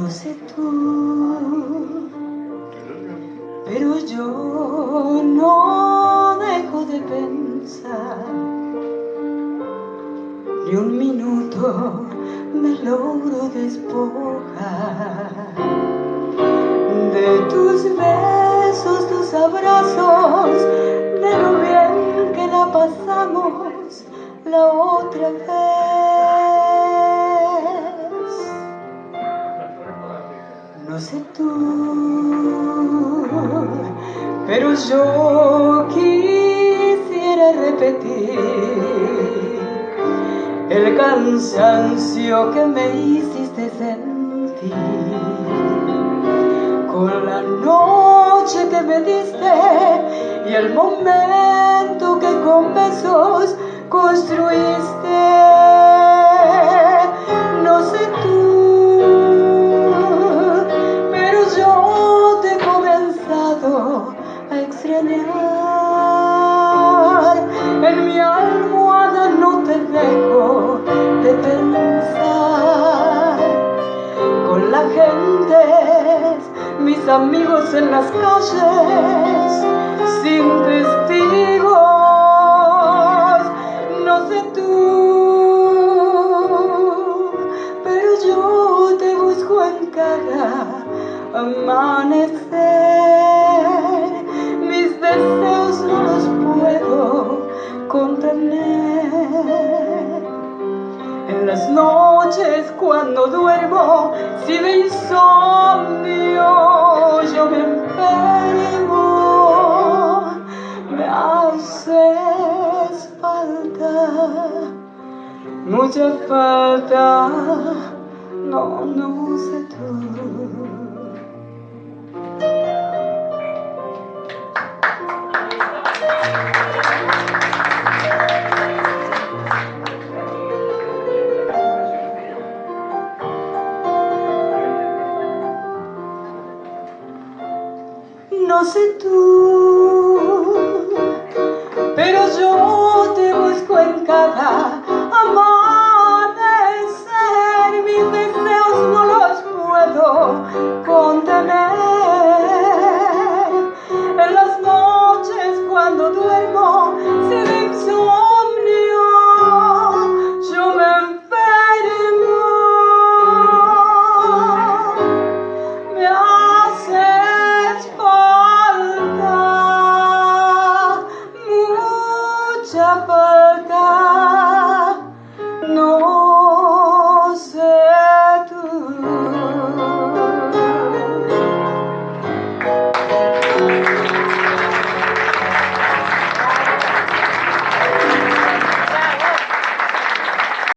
no sé tú, pero yo no dejo de pensar ni un minuto me logro despojar de tus besos, tus abrazos, de lo bien que la pasamos la otra vez. Sé tú, pero yo quisiera repetir el cansancio que me hiciste sentir con la noche que me diste y el momento que con besos construiste. Amigos en las calles, sin testigos. No sé tú, pero yo te busco en cada amanecer. Mis deseos no los puedo contener. En las noches cuando duermo, si de insomnio yo me enfermo, me haces falta, mucha falta, no, no sé tú. Sé tú, pero yo te busco en cada Siapakah